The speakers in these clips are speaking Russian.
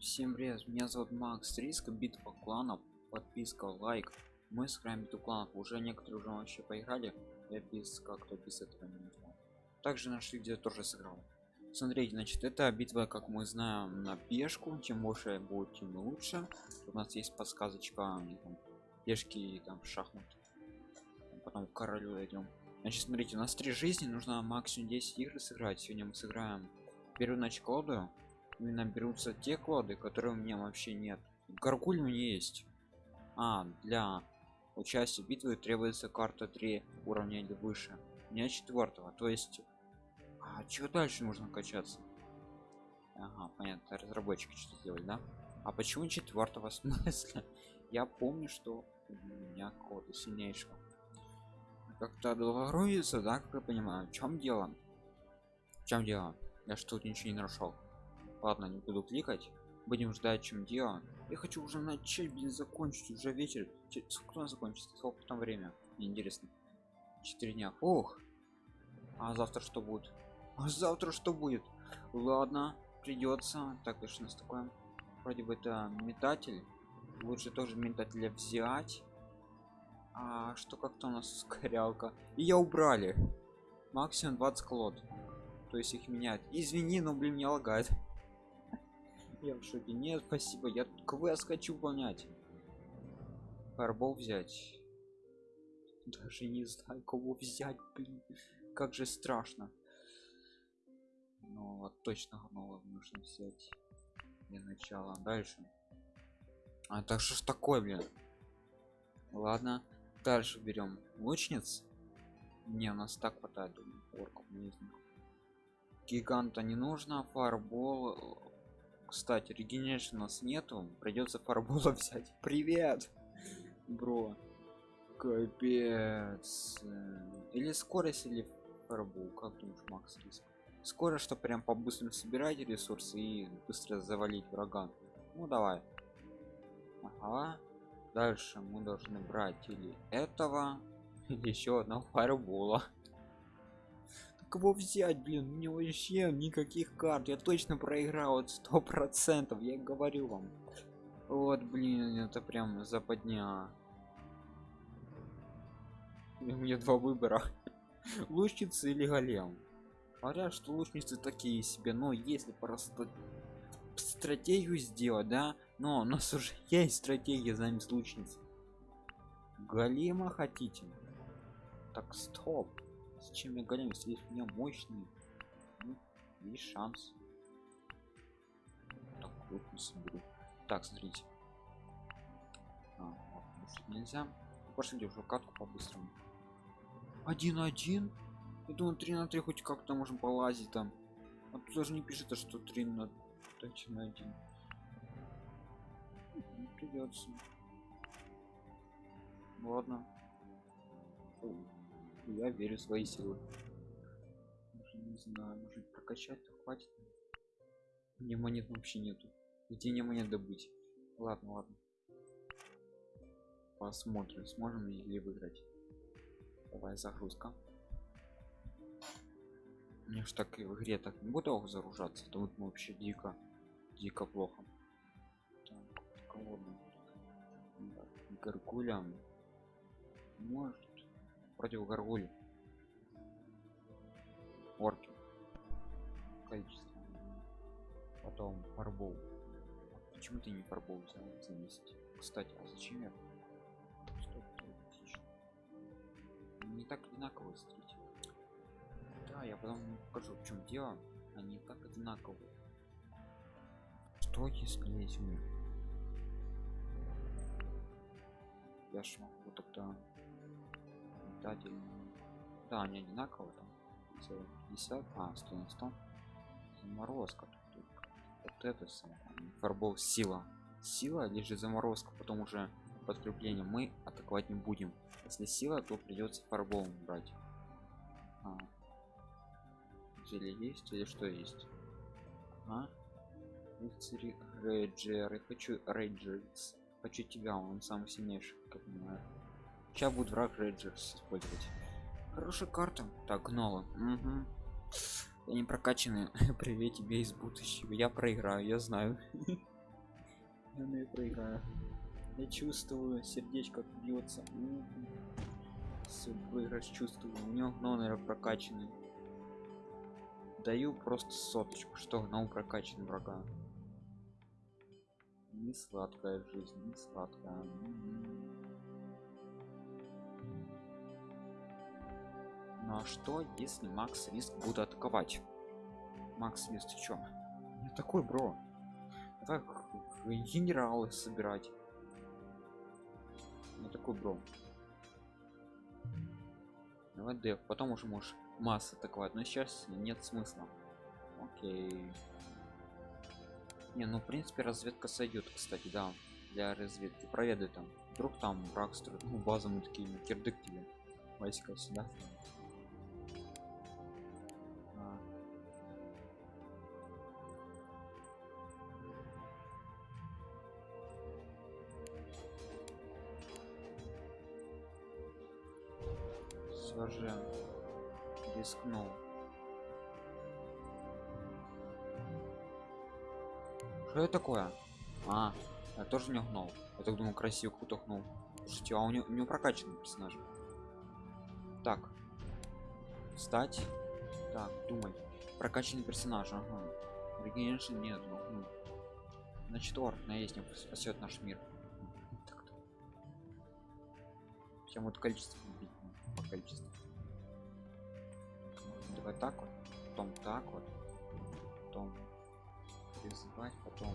Всем привет, меня зовут Макс Риска, битва кланов, подписка, лайк. Мы сыграем битву кланов, уже некоторые уже вообще поиграли, я без как-то без этого не знаю. Также наши где тоже сыграл. Смотрите, значит, это битва, как мы знаем, на пешку, чем больше будет, тем лучше. У нас есть подсказочка, там, пешки там шахмат. Потом к королю дойдем. Значит, смотрите, у нас три жизни, нужно максимум 10 игр сыграть. Сегодня мы сыграем первую ночь колоду именно берутся те коды которые у меня вообще нет. Гаргуль у меня есть. А для участия в битве требуется карта 3 уровня или выше. У меня четвертого то есть а что дальше нужно качаться? Ага понятно разработчики что сделали да? А почему четвертого смысла я помню что у меня коды сильнейшего. Как-то долгоруется да как я понимаю в чем дело? В чем дело? Я что тут ничего не нашел ладно не буду кликать. Будем ждать чем дело. Я хочу уже начать блин закончить. Уже вечер. Сколько закончится? Сколько там время? Мне интересно. Четыре дня. Ох. А завтра что будет? А завтра что будет? Ладно придется так конечно с такое. Вроде бы это метатель. Лучше тоже метателя взять. А что как-то у нас ускорялка и я убрали. Максимум 20 колод. То есть их менять. Извини но блин мне лагает я в шоке нет спасибо я тут квест хочу выполнять фарбол взять. Даже не знаю кого взять блин. Как же страшно. Но вот точно нового нужно взять для начала. Дальше. А так что ж такое блин? Ладно дальше берем лучниц. Не у нас так хватает думаю, орков не них гиганта не нужно фарбол кстати регенерации у нас нету придется фарбола взять привет бро. Капец. Или скорость или фарбол как думаешь макс скорость что прям по быстрому собирать ресурсы и быстро завалить врага. Ну давай. Ага. Дальше мы должны брать или этого или еще одного фарбола кого взять блин? У него вообще никаких карт. Я точно проиграл вот сто процентов я говорю вам. Вот блин это прям западня. У меня два выбора. Лучницы или голем? Говорят что лучницы такие себе но если просто стратегию сделать да но у нас уже есть стратегия замес лучниц голема хотите? Так стоп Зачем я голем, если у меня мощный? Ну, есть шанс. Так, вот не соберу. Так, смотрите. А, вот, нельзя. Пошли уже катку по-быстрому. Один один. Я думаю, 3 на 3 хоть как-то можем полазить там. А тут даже не пишет, что 3 на 3 на 1. Не придется. Ладно я верю в свои силы. Не знаю может прокачать хватит? Мне монет вообще нету. Где мне монет добыть? Ладно ладно. Посмотрим сможем ли выиграть. Давай загрузка. Мне ж так и в игре так не буду загружаться. То вот мы вообще дико дико плохо. Так, гаргулям может против горгуль орки. Количество. Потом фарбол. Почему ты не фарбол взял? Заместить кстати а зачем я не так одинаково смотрите. Да я потом покажу в чем дело. Они так одинаково что если есть мир я ж могу тогда метатель да они одинаковые там 50 а 100 на 100 заморозка вот это фарбол сила. Сила лишь заморозка потом уже подкрепление. Мы атаковать не будем. Если сила то придется фарбол брать. А. есть или что есть? А? рыцари рейджеры. Хочу рейджерс. Хочу тебя он самый сильнейший как понимаю сейчас будет враг рейджерс использовать хорошая карта так гнола угу. они прокачаны привет тебе из будущего я проиграю я знаю я проиграю. Я чувствую, сердечко бьется. Все, выигрыш чувствую. У него гнол, наверное, прокачанный. Даю просто соточку, что гнол прокачан врага. Не сладкая жизнь, не сладкая. Ну а что, если Макс Риск будет атаковать? Макс Риск, ты чё? Я такой, бро. Так, генералы собирать. Я такой, бро. Давай деф, потом уже можешь масс атаковать, но сейчас нет смысла. Окей. Не, ну в принципе разведка сойдет, кстати, да, для разведки. Проведай там. Вдруг там враг строит, ну база мы такие, кирдык тебе. Войска сюда. Я тоже не гнул. Я так думал, красиво круто гнул. Слушайте, а у него, у него прокачанный персонаж. Так. Встать. Так, думать. Прокачанный персонаж, ага. Регенерации нет, ну. Значит, орк наездник спасет наш мир. Так-то. Чем вот количество убить, ну, по количеству. Давай так вот, потом так вот, потом призывать, потом.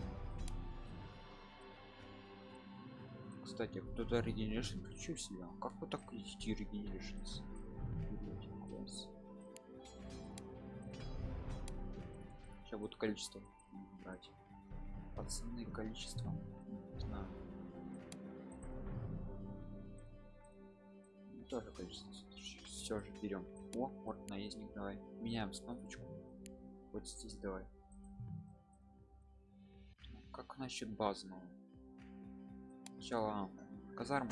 Кстати, кто-то регенерашн включил себя. Как вы так идти регенерашн? Класс. Сейчас будет количество брать. Пацаны, количество. Не знаю. Ну, Тоже количество. Все же берем. О, вот наездник, давай. Меняем кнопочку. Вот здесь давай. Как насчет базного? Сначала казарму,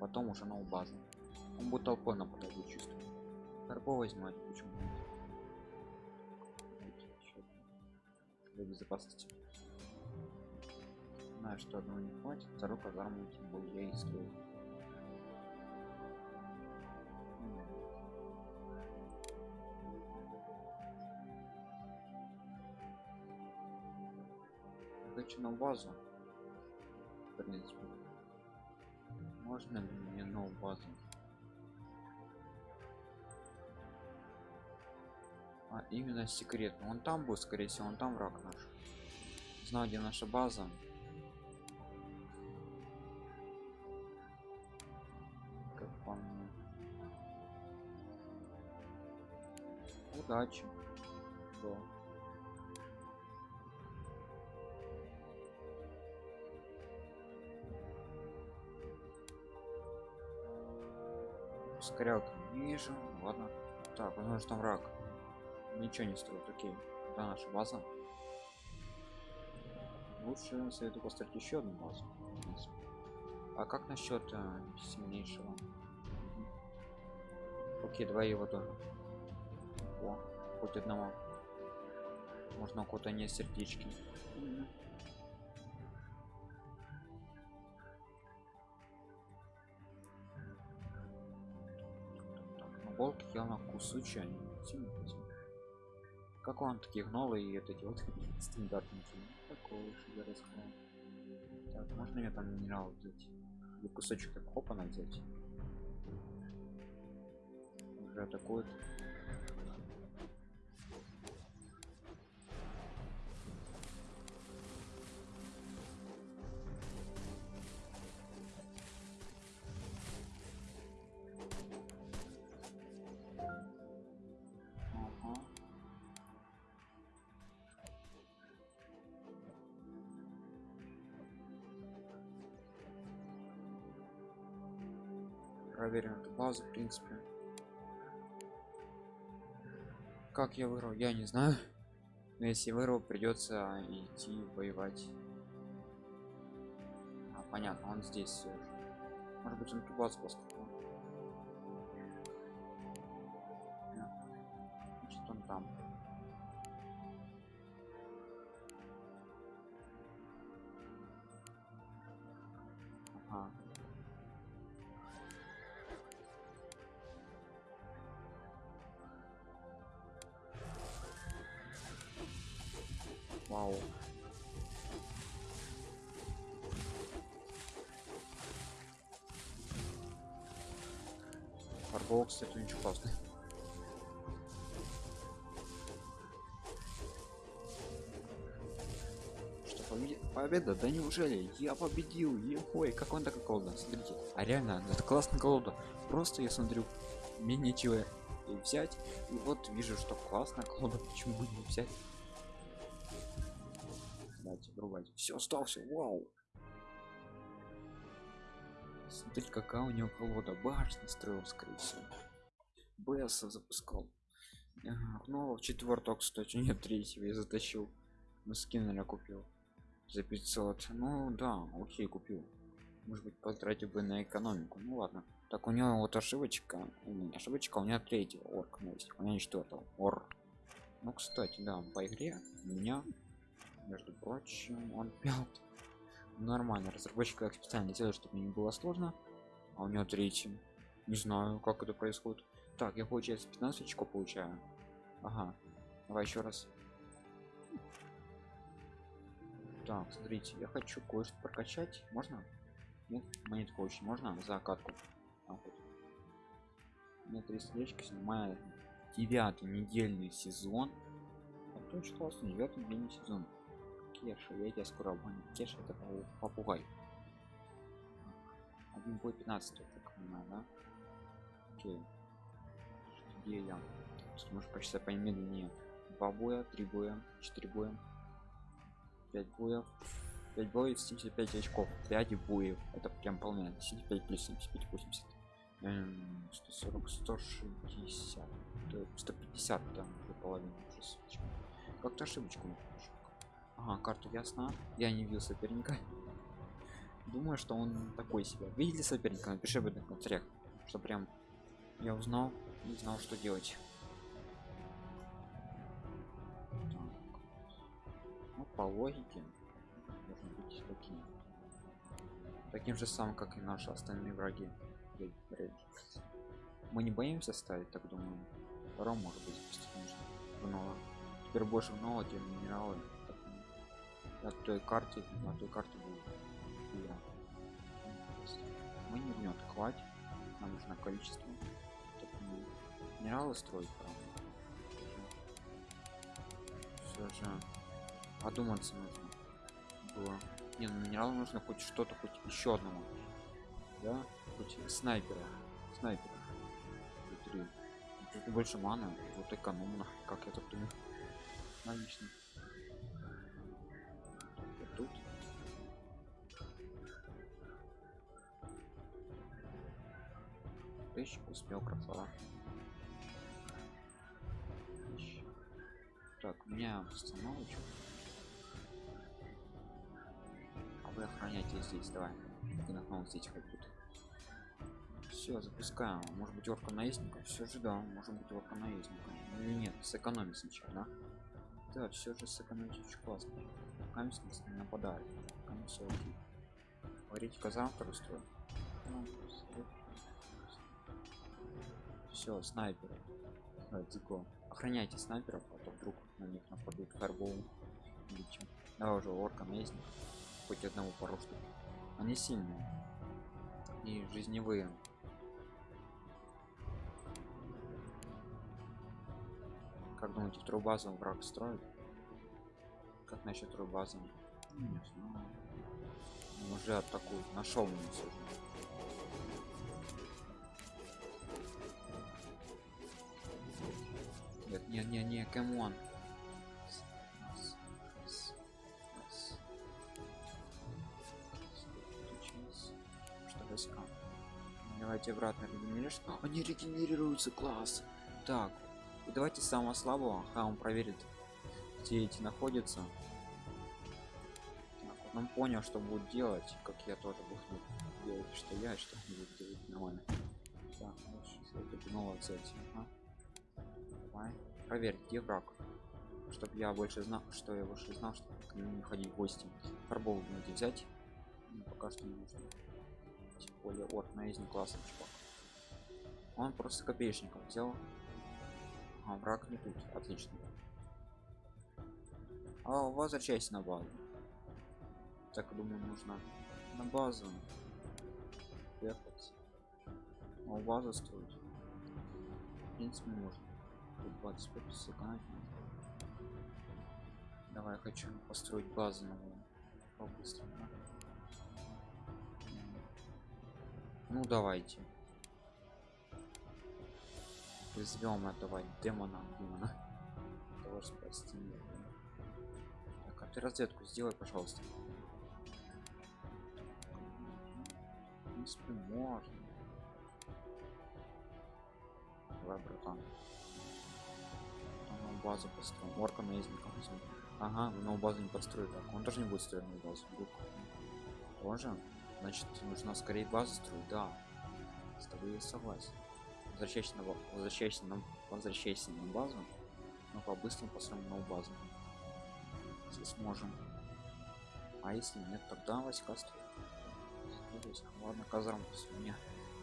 потом уже новую базу. Он будет толпой нападать, я чувствую. Торпо возьмать, почему? Для безопасности. Знаю, что одного не хватит, вторую казарму тем более я и строю. хочу на базу принципе. Можно мне новую базу? А именно секретно. Он там будет скорее всего он там враг наш. Знаю где наша база. Как по мне. Удачи не вижу ладно. Так возможно там враг. Ничего не строит окей. Да наша база. Лучше советую построить еще одну базу а как насчет э, сильнейшего? Окей давай его тоже. О, хоть одного. Можно кого-то не сердечки волк ел на кусучие они как он таких новые и вот эти вот стандартники? Такого себе рассказал так можно мне там минерал взять? Или кусочек так хопа взять уже атакует проверим эту базу в принципе. Как я выиграл я не знаю. Но если выиграл придется идти воевать. А, понятно он здесь все же. может быть он ту базу поступил вау. Фарбол кстати очень классный. Что победа? да неужели? Я победил! Ой как он такой колода смотрите а реально это классная колода просто я смотрю мне нечего взять и вот вижу что классно колода почему бы не взять врубать все остался вау. Смотри какая у него колода. Башня строил скорее всего. Бс запускал. Ага, ну четверток кстати нет третьего я затащил. Мы скиннера купил за 500 ну да окей купил. Может быть потратил бы на экономику. Ну ладно. Так у него вот ошибочка не ошибочка у меня третьего орк ну, есть. У меня четвертого ор. Ну кстати да по игре у меня между прочим он пят нормально. Разработчик как специально делает чтобы не было сложно а у него третий. Не знаю как это происходит. Так я получается 15 очков получаю. Ага давай еще раз. Так смотрите я хочу кое-что прокачать. Можно? Нет? Монетку очень можно? За катку. А, вот. мне три сердечки снимает девятый недельный сезон. Это очень классно девятый недельный сезон кеша я тебя скоро обгоню кеша это попугай. Один бой 15 я так понимаю да? Окей. Где я? Может почти помедленнее два боя три боя четыре боя. 5 боев. 5 боев 75 очков. 5 боев это прям полная 75 плюс 75 80 эм, 140 160 150 там уже половину как-то ошибочку ага карту ясно. Я не видел соперника. Думаю что он такой себе. Видели соперника? Напиши в этом комментариях что прям я узнал не знал что делать. По логике должен быть таким таким же самым как и наши остальные враги. Мы не боимся ставить так думаю. Втором может быть вновь теперь больше вновь те минералы на той карте на той карте будет я. мы не внет хватит нам нужно количество. Минералы строить правда. Все же подуматься нужно было. Не ну минерал нужно хоть что-то хоть еще одному да? Хоть снайпера. Снайпера. Три. Тут больше мана вот экономно как я так думаю. Логично тысяч успел красава так у меня остановочка вы охраняйте здесь давай. Один окно здесь хоть тут все запускаем. Может быть орка наездника? Все же да может быть орка наездника. Или нет сэкономить сначала да? Да все же сэкономить очень классно. Камень не нападает. Камень все окей. Говорите завтра все снайперы. Давайте охраняйте снайперов а то вдруг на них нападут фарбол или чем давай уже орка наездник хоть одного пару штук они сильные. И жизневые. Как думаете вторую базу враг строит? Как насчет не знаю уже атакует нашел все не не не come on войска давайте обратно регенеришь они регенерируются класс. Так и давайте самого слабого. Ха он проверит где эти находятся. Так, он понял что будет делать как я тоже буду делать что я что делать нормально. Так вот нового взять. Ага. давай проверь где враг чтобы я больше знал что я больше знал что к нему не ходить в гости фарбол надо взять Но пока что не нужно тем более орк наездник классный чувак он просто копеечником взял а враг не тут отлично А возвращайся на базу. Так думаю, нужно на базу ехать. А у базы строить. В принципе, можно. Тут 25 сэкономить можно. Давай, хочу построить базу новую. По-быстрому. Ну давайте. Призовем этого демона, демона. Того спасти. Так, а ты разведку сделай, пожалуйста. В принципе, можно. Давай, братан. Там базу построим. Орка наездником. Ага, новую базу не построит. Так, он тоже не будет строить новую базу. Вдруг. Тоже? Значит, нужно скорее базу строить, да. С тобой я согласен. Возвращайся на, возвращайся на, возвращайся на базу. Но по-быстрому построим новую базу. Если сможем. А если нет, тогда. Строим войска. Ладно, казарм мне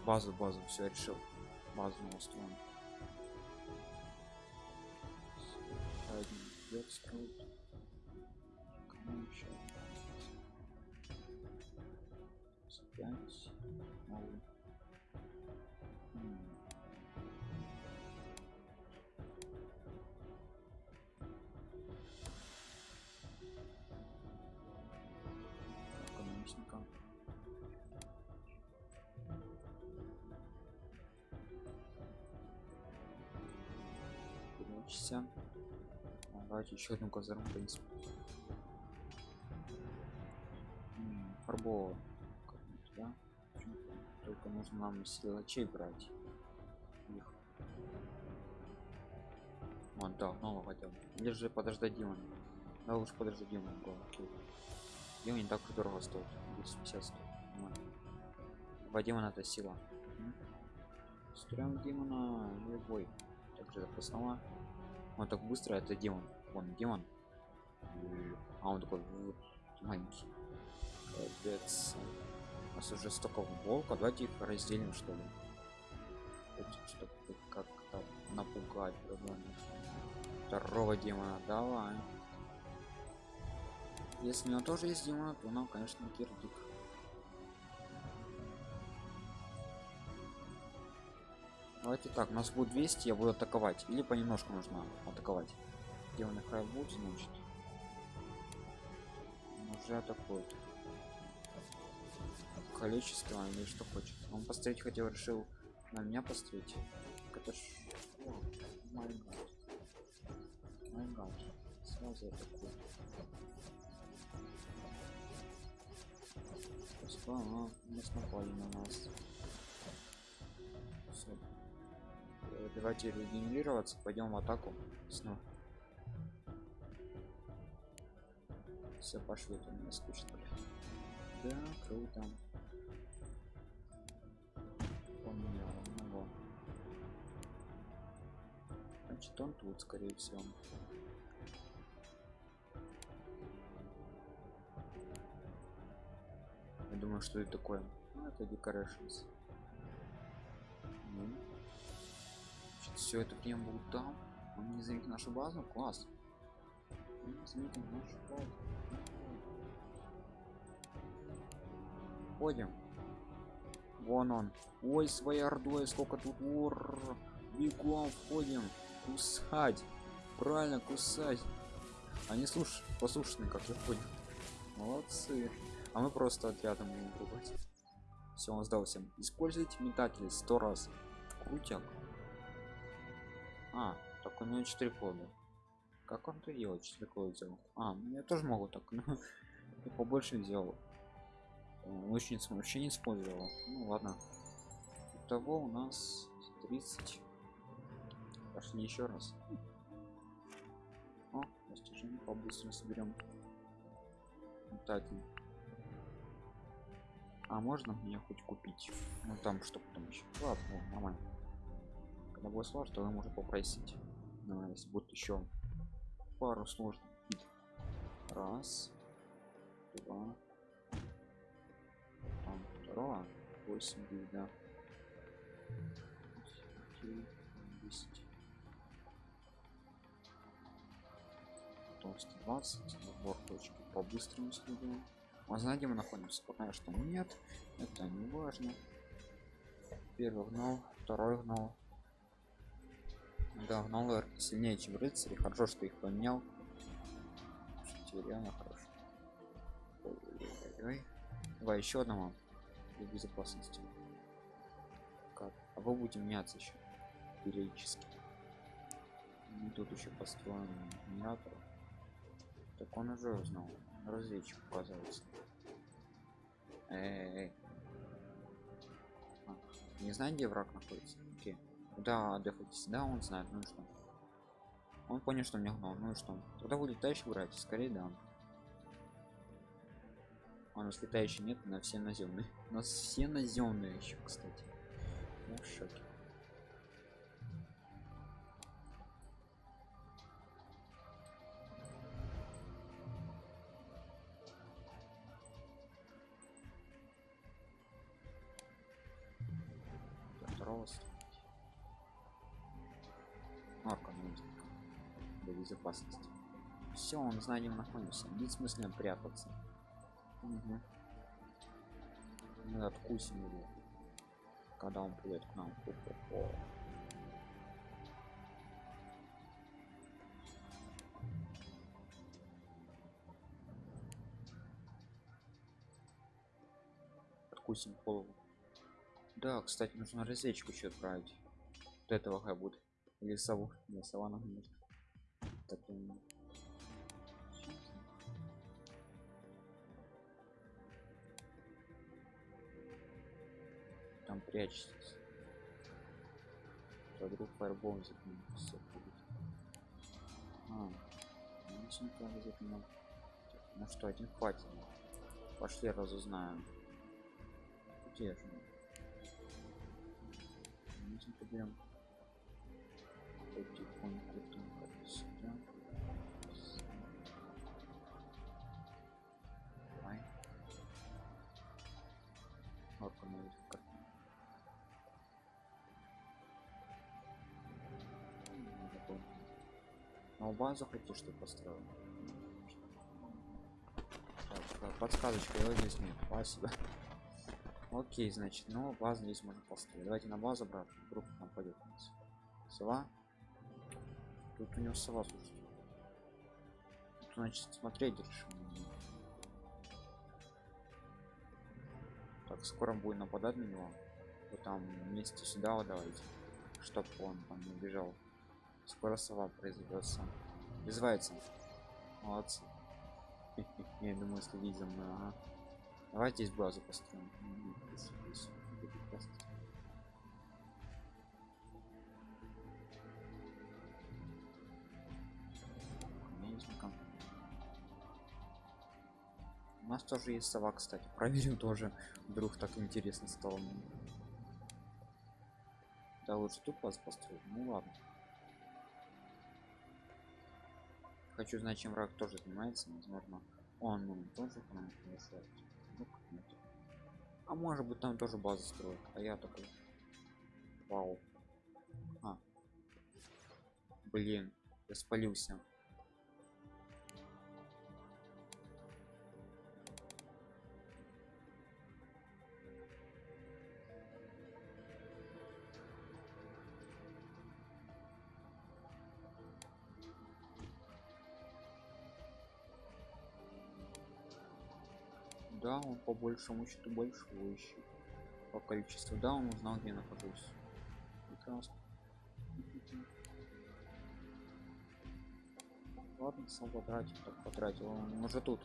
базу, базу, все решил. Базу устроим. Кому еще? пять новый. М. Экономичника. Давайте еще одну казарму, в принципе. Как-нибудь, да? Только нужно нам силачей брать. Их. Вон, да, нового хотел. Или же подождать Димона. Да лучше подождать Димона. го, окей. Димон не так уж дорого стоит. 250 стоит. Нормально. Два Димона это сила. М. Строим Димона любой. Также запасного. Он так быстро, это Димон. Вон, Димон. А он такой вот, маленький. Капец. У нас уже столько волка, давайте их разделим что ли. Чтобы как-то напугать. Второго демона, давай. Если у него тоже есть демон, то нам, конечно, кирдик. Давайте так, у нас будет 200, я буду атаковать. Или понемножку нужно атаковать. Демоны хай будут, значит. Он Уже атакует количество или что хочет. Он поставить хотел, решил на меня поставить. Это ж... О, май гад. Май гад. Сразу атакует. Просто, ага, нас напали на нас. Всё. Э, Давайте регенерироваться, пойдем в атаку снова. Все, пошли, это мне скучно. Да, круто. Поменял одного. Значит, он тут, скорее всего. Я думаю, что это такое. Ну, это decorations. Ну. все это время был там. Он не заметил нашу базу. Класс. Ходим. Вон он. Ой, своей ордой, сколько тут ур. Бегом входим. Кусать. Правильно, кусать. Они слуш... послушны, как я понял. Молодцы. А мы просто отрядом будем трубать. Все, он сдался. Используйте метатель сто раз. Крутяк. А, так у него 4 кода. Как он это делает? 4 кода сделал. А, ну я тоже могу так, но я побольше сделал. Лучницу вообще не использовал. Ну ладно. Того у нас 30. Пошли еще раз. О, достижение побыстрее соберем. Метатель. А можно мне хоть купить? Ну там что потом еще. Ладно, ну, нормально. Когда будет сложно, то вы попросить. Ну, если будет еще пару сложных. Раз, два, там второго, восемь будет, да. Десять. готов 120 сбор точки по быстрому следу а знаете мы находимся пока что? Нет. Это не важно. Первый гнал второй гнал да гнал сильнее чем рыцари. Хорошо что их поменял. Слушайте, реально хорошо давай еще одного для безопасности. Как а вы будете меняться еще периодически. И тут еще построен генератор. Так он уже узнал. Разведчик оказывается. Эй, эй. А, не знаю где враг находится да дефайтесь да он знает ну что? Он понял что мне гнал ну что? Тогда будет дальше брать скорее да. А у нас летающий нет на все наземные. У нас все наземные еще кстати. Я в шоке Для безопасности. Все, он знает, где находимся. Нет смысла прятаться. Угу. Мы откусим его. Когда он придет к нам. Хо-хо-хо. Откусим голову. Да, кстати, нужно разведчику еще отправить. Вот этого будет. Или сову. Не, сова нужна. Так, м, Там прячется. То вдруг фаербол запнется. А, ну, симка запнул. Ну что, один хватит. Пошли разузнаем. Где же? Нужно поберем. Потихоньку там как сюда. Давай. Орка на базу хотите что построил? Подсказочка его здесь нет. Спасибо. Окей, значит, ну базу здесь можно построить. Давайте на базу, брат. Вдруг нам пойдет. Сова. Тут у него сова, слушайте. Тут, значит, смотреть решим. Так, скоро будет нападать на него. Вы там вместе сюда вот давайте. Чтоб он там не бежал. Скоро сова произойдется. Вызывается. Молодцы. Я думаю, следить за мной, ага. Давайте здесь базу построим. Нас тоже есть сова, кстати. Проверим тоже. Вдруг так интересно стало. Да лучше тут вас построить. Ну ладно. Хочу знать, чем враг тоже занимается. Возможно, он ну, тоже к нам приглашает. Ну. А может быть там тоже базу строит. А я такой. Вау. А. Блин, я спалился. Да, он по большему счету большой ищет. По количеству, да, он узнал, где я нахожусь. Прекрасно. Ладно, сам потратил, так потратил. Он уже тут.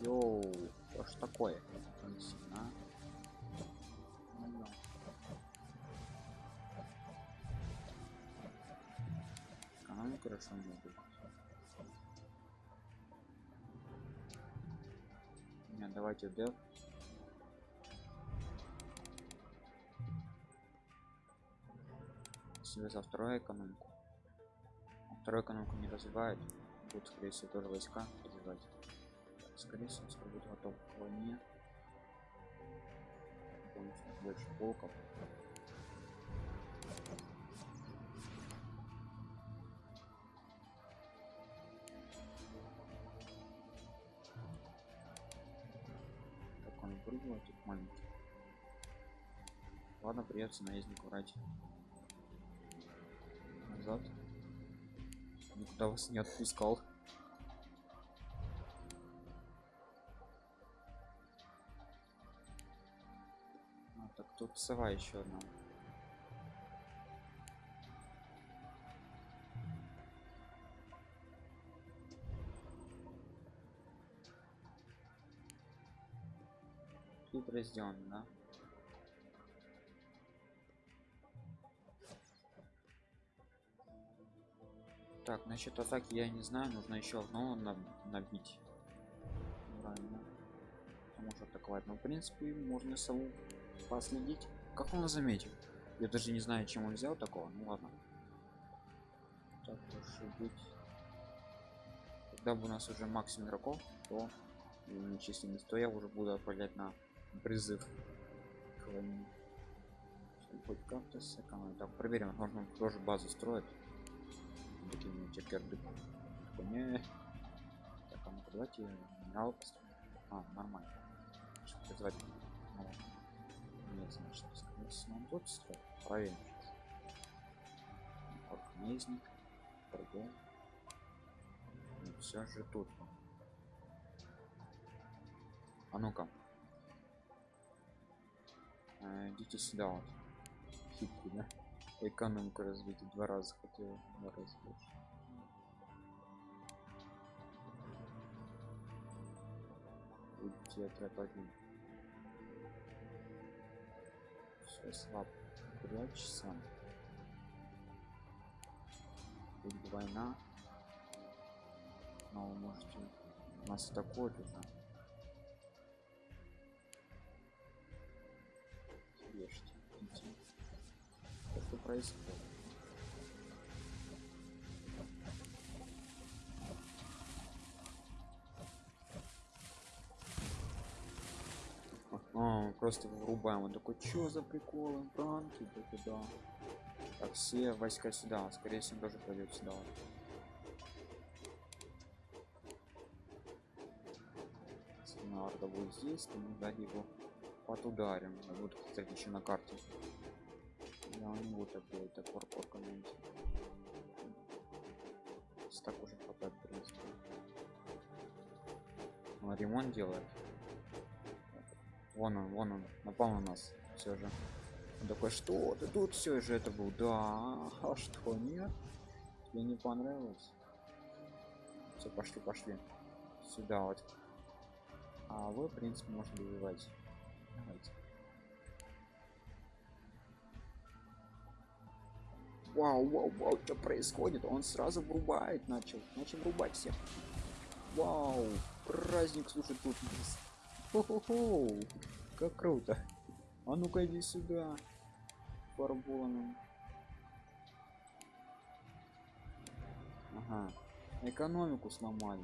Йоу, что ж такое? А? Ну да. Экономика хорошо не будет. Давайте дев. Себе за вторую экономику. А вторую экономику не развивает. Будут, скорее всего, тоже войска развивать. Скорее всего, скоро будет готов к войне. Больше полков. Тут маленький. Ладно придется наездник врать назад. Никуда вас не отпускал. А, так тут сова еще одна сделано да. Так насчет атаки я не знаю нужно еще одно набить. Правильно. Может атаковать но в принципе можно сову последить. Как он заметил? Я даже не знаю чем он взял такого ну ладно. Так может быть когда бы у нас уже максимум игроков то численность то я уже буду отправлять на призыв хоть как-то так проверим можно тоже базу строить. Такими чекерды не так а ну давайте минерал а нормально. Призвать ну, нет значит он тут строит проверим сейчас. Арканезник торгов все же тут а ну-ка а, идите сюда вот. Хитрый да? Экономику развить два раза хотел два раза больше. Отряд один все слаб. Прячься будет война. Но вы можете. Нас атакуют идите что происходит? А, просто врубаем он такой что за приколы? Пранки да куда так все войска сюда. Скорее всего тоже пойдет сюда. Арда будет здесь, то мы дали его под ударим. Вот, кстати, еще на карте. Да, он не будет делать так паркур комменте. Так уже хватает, в принципе. Он ремонт делает. Вон он, вон он, напал на нас. Все же. Он такой, что ты тут все же это был? Да, а что нет? Тебе не понравилось? Все, пошли, пошли. Сюда вот. А вы, в принципе, можете добивать. Давайте. Вау, вау, вау, что происходит? Он сразу врубает, начал, начал врубать всех. Вау, праздник, слушай, тут есть. Хо-хо-хо, как круто. А ну-ка иди сюда, фарбоном. Ага, экономику сломали.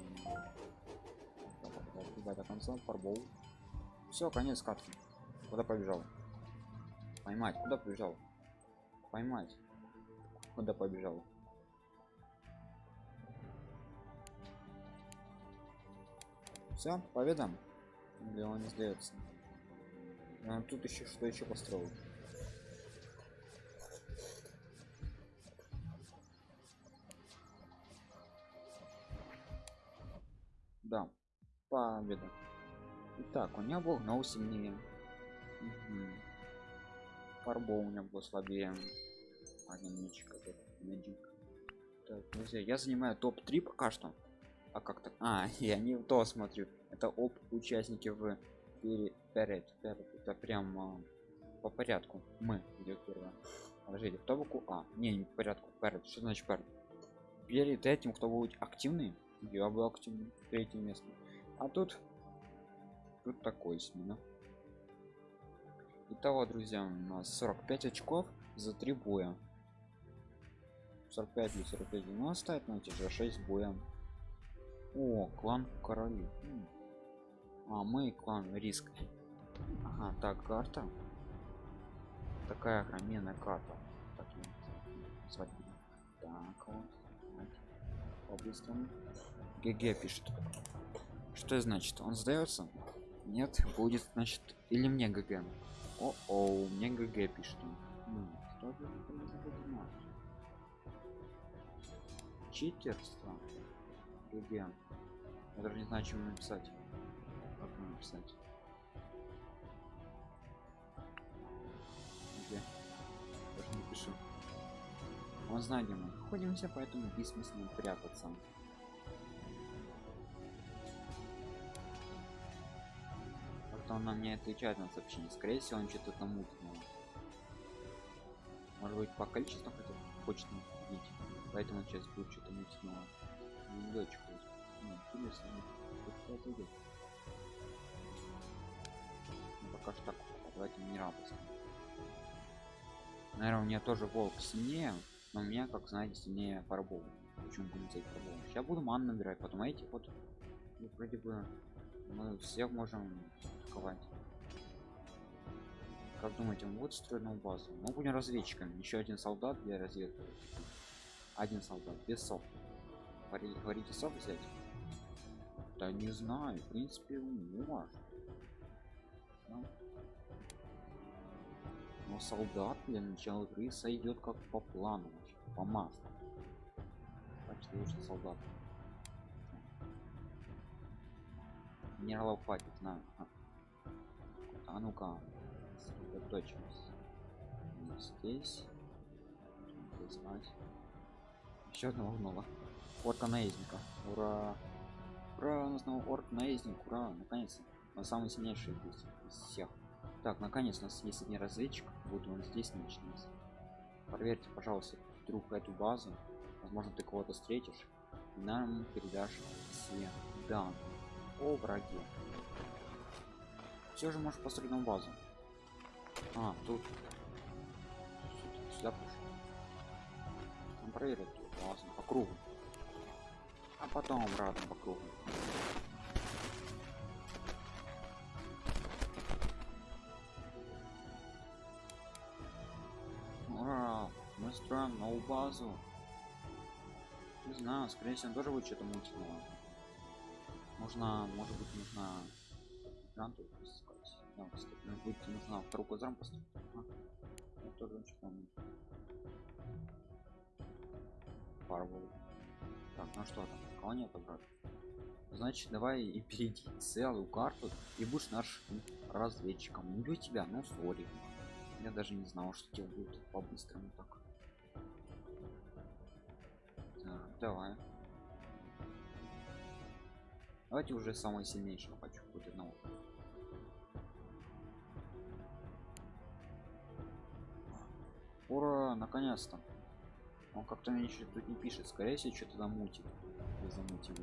До конца фарбол. Все, конец катки. Куда побежал? Поймать, куда побежал? Поймать куда побежал все победа или он не сдается а тут еще что еще построил да победа Итак, у меня был гнол сильнее угу. у меня был слабее один мечик Magic. Так, друзья, я занимаю топ-3 пока что. А как так? А, я не то смотрю. Это оп участники в перед, перед, перед. Это прям а, по порядку. Мы идет первое. Подождите, кто букву А? Не, не по порядку. Перед. Что значит перед? Перед этим, кто будет активный, я был активный. Третье место. А тут тут такой смена. Итого, друзья, у нас 45 очков за три боя. 45 или 45 ну оставить на же 6 боем о клан короли. А мы клан риск. Ага так карта. Такая огроменная карта. Так, так вот по-быстрому GG пишет. Что значит? Он сдается Нет, будет, значит, или мне GG. О, о, мне GG пишет. Ну? Читерство. GG. Я даже не знаю, чем написать. Как написать? Где? Даже не пишу. Он знает, где мы находимся, поэтому бессмысленно прятаться. Как-то он нам не отвечает на сообщение. Скорее всего, он что-то там мутного. Может быть, по количеству хотя хочет видеть. Поэтому сейчас будет что-то мутного. Не дочку. Ну, интересно. Идет. Ну, пока что так. Давайте минерал поставим. Наверное, у меня тоже волк сильнее, но у меня, как знаете, сильнее фарбол. Почему будем взять фарбол? Сейчас буду ман набирать, потом эти вот ну, вроде бы мы всех можем атаковать. Как думаете, мы вот строить базу? Мы будем разведчиками. Еще один солдат для разведки. Один солдат, без сов. Говорите, сов взять? Да не знаю, в принципе, может. Да? Но солдат для начала игры сойдет как по плану, по маслу. Значит, лучше солдат. Генералов хватит, на. А ну-ка, сосредоточимся. Здесь. Здесь Еще одного гнола. Орка наездника. Ура! Ура! У нас новый орк наездник. Ура! Наконец-то. Он самый сильнейший из всех. Так, наконец у нас есть один разведчик. Вот он здесь начнется. Проверьте, пожалуйста, вдруг эту базу. Возможно, ты кого-то встретишь. Нам передашь все данные о враге. Все же можешь построить на базу. А, тут. Сюда пошел. Он проверит базу по кругу. А потом обратно по кругу. мы строим новую базу не знаю скорее всего тоже будет что-то мутного нужно может быть нужно гранту кстати, может быть нужно вторую казарм поставить а, я тоже что-то Фарвол. так ну что там колония отобрать значит давай и перейди целую карту и будешь наш разведчиком. Не тебя ну сори. Я даже не знал что тебе будет по-быстрому так. Давай. Давайте уже самый сильнейший хочу хоть одного ура наконец-то. Он как-то мне еще тут не пишет. Скорее всего что-то там мутит. Без замутили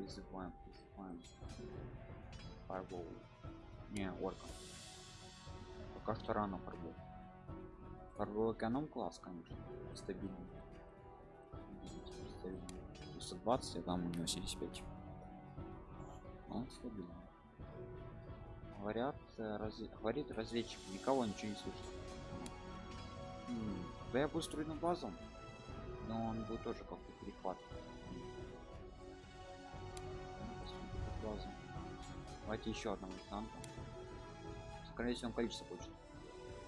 призываем призываем. Фарбол не орка. Пока что рано фарбол фарбол эконом класс конечно. Стабильный. 120 а там у него 75 он стабильный. Говорят раз... говорит разведчик. Никого ничего не слышит да я буду строить на базу но он будет тоже как-то перехват базу. давайте еще одного танка скорее всего он количество хочет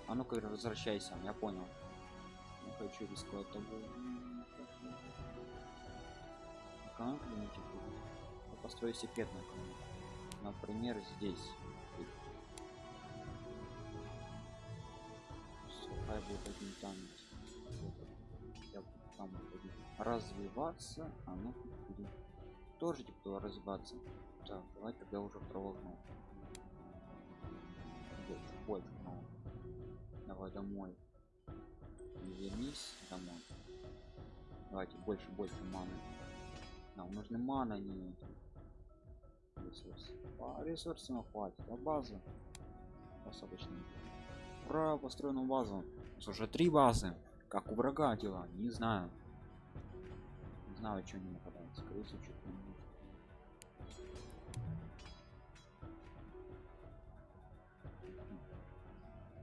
а ну-ка возвращайся я понял. Не хочу рисковать тобой. Будет. Я построю секретную канал например здесь Сухая будет один там я там буду развиваться а ну будет тоже типа развиваться. Так давай тогда уже второго больше больше но давай домой. Вернись домой. Давайте больше больше маны. Нам нужны мана не ресурсы. А ресурсы нам хватит. А базы достаточно. Ура построенную базу уже три базы. Как у врага дела? Не знаю. Не знаю что не нападает скорее всего что-то не.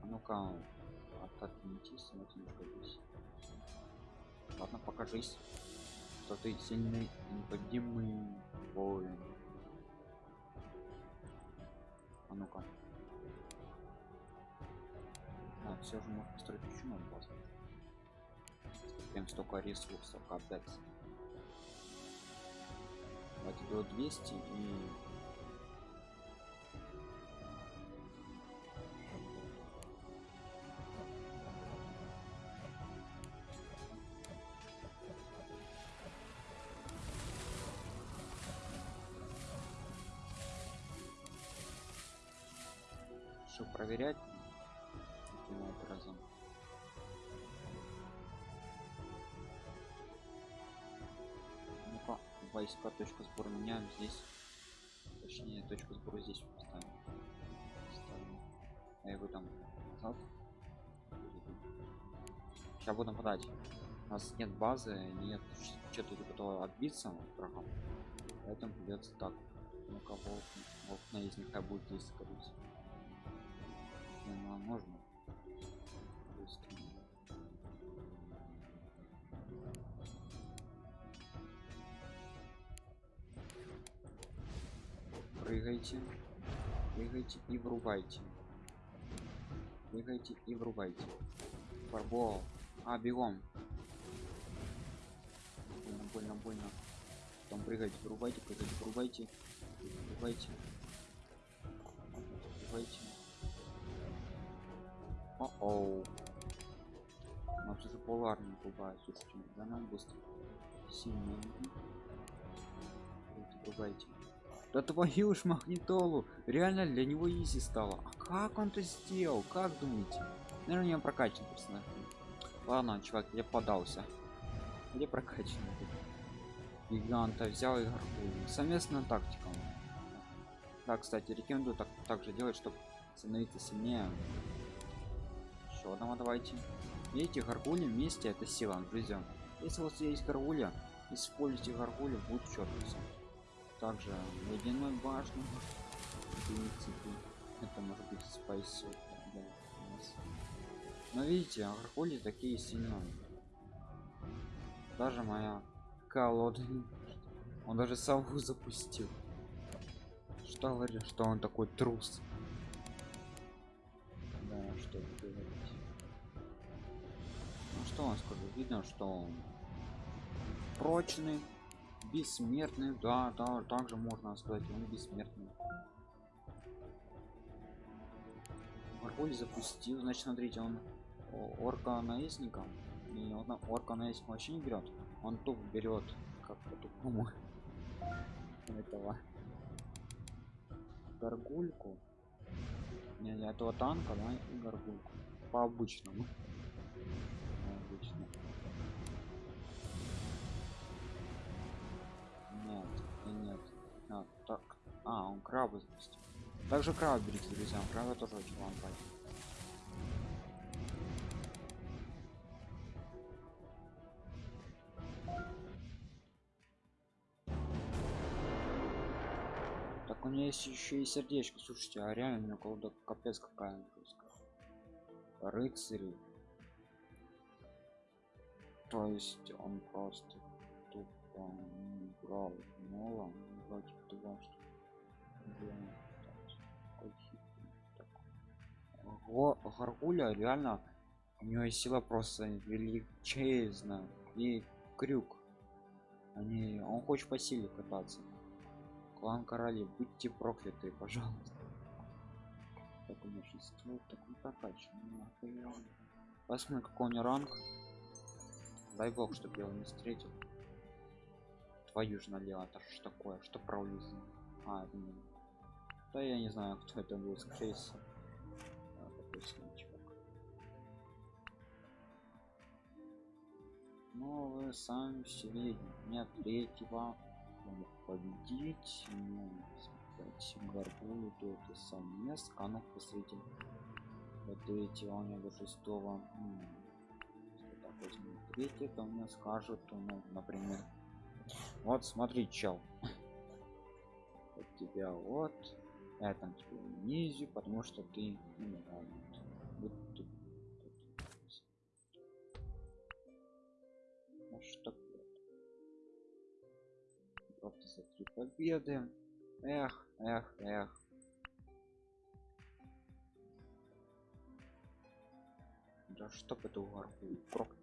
Может а ну-ка отодвиньтесь смотрите здесь ладно покажись что ты сильный неподъемный воин. А ну-ка. А, все же можно построить еще новую базу. Прям столько ресурсов, капец. Давайте до 200 и... Что проверять? Войска точку сбора меняем здесь. Точнее, точку сбора здесь поставим. Ставим. А его там назад. Сейчас буду нападать. У нас нет базы, нет что-то готово отбиться от врагам. Поэтому придется так. Ну-ка, волк, волк на из них будет здесь скорее. Ну, можно. Прыгайте. Прыгайте и врубайте. Прыгайте и врубайте. Фарбол. А, бегом. Больно, больно, больно. Потом прыгайте, врубайте, прыгайте, врубайте. Врубайте. Врубайте. О-оу. Нас уже поларный бывает, слушайте, да нам быстро. Сильно. Врубайте. Да твою ж магнитолу! Реально для него изи стало. А как он это сделал? Как думаете? Наверное, не прокачан персонаж. Ладно, чувак, я подался. Где прокачанный? Гиганта взял и гарпун. Совместная тактика. Да, кстати, рекомендую так, так же делать, чтобы становиться сильнее. Еще одного давайте. Видите, гаргули вместе это сила, друзья. Если у вас есть гаргуля, используйте гаргуля, будет четко. Также ледяной принципе, это может быть спайс. Да. Но видите, гаргули такие сильные. Даже моя колода. Он даже сову запустил. Что говорит, что он такой трус? Да, что. Ну что он скажу? Видно, что он прочный, бессмертный. Да, да, также можно сказать, он бессмертный. Марголь запустил, значит, смотрите, он орка наездником. И он орка наездник вообще не берет. Он туп берет как по-тупому этого горгульку не этого танка да и горгульку по обычному а он крабы запустил. Также краб берите друзья краба тоже очень вам пойдет Так у меня есть еще и сердечко, слушайте, а реально у меня колода капец какая жесткая. Рыцари. То есть он просто тупо не брал мола, вроде того, что Го Гаргуля реально у него сила просто величезная. И крюк. Они, он хочет по силе кататься. Клан короли будьте прокляты пожалуйста. Такое большинство такой прокачанный посмотрим какой у него ранг. Дай бог чтобы я его не встретил. Твою же налево это что такое что пролез а это не... да я не знаю кто это был скорее ну вы сами все видите нет третьего. Победить. Ну, гаргулю то это сам мест канов посвятил до третьего у него до шестого так возьму третий мне скажут ну например. Вот смотри чел. Вот тебя вот я там потому что ты ну, да, вот, вот, вот, вот. Ну, что просто за три победы. Эх эх эх. Да чтоб это угорку проклят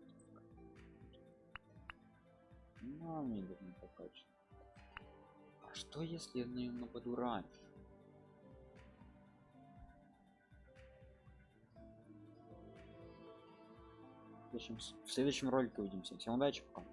ну, а маме не покачать а что если я на нее нападу раньше? Следующем, в следующем ролике увидимся. Всем удачи, пока.